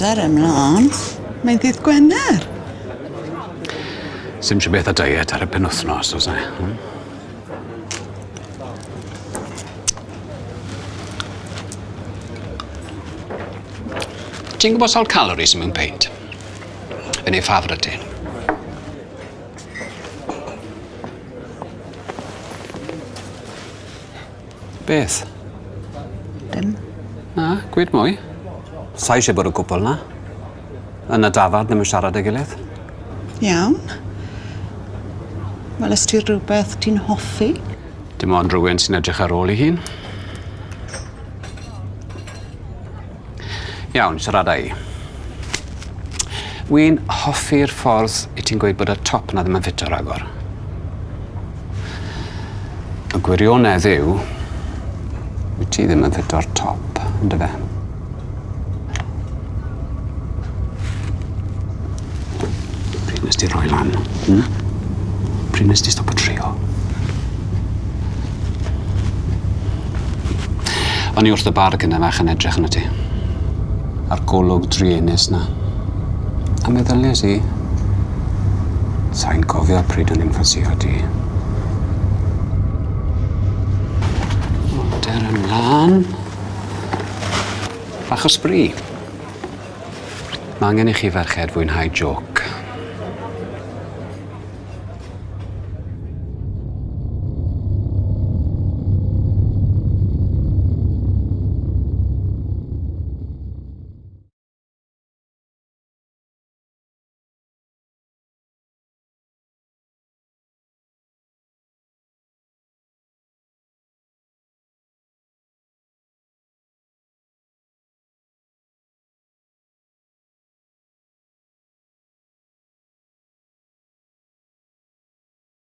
Dar ymlaen, mae'n ddydd Gwener. Sim si beth a diet ar y penwthnos, oes e? Hmm? Ti'n gwybod sawl calories mewn peint? Fe ei ffafr y ti? Beth? Dim. Na, gwed mwy. Sa eisiau bod y cwpl na. Yn y dafad ddim yn siarad â'i gilydd. Iawn. Wel, ti rhywbeth ti'n hoffi? Dim ond rhywun sy'n edrych ar ôl i hun. Iawn, siarada i. Wi'n hoffi'r ffordd i ti'n gweud bod y top na ddim yn ffito agor. Y gwirionedd yw Wyt ti ddim yn ffit o'r top, ynddo fe? Pryd nes ti roi lan? Hmm? Pryd nes ti stop o trio? O'n i wrth y bar gyda fach yn edrych yna ti. A'r golwg drienus na. A meddyliais i, sa'n cofio pryd o'n i'n ffasio di. tân. Bach o sbri. Mae angen i chi ferched fwynhau joc.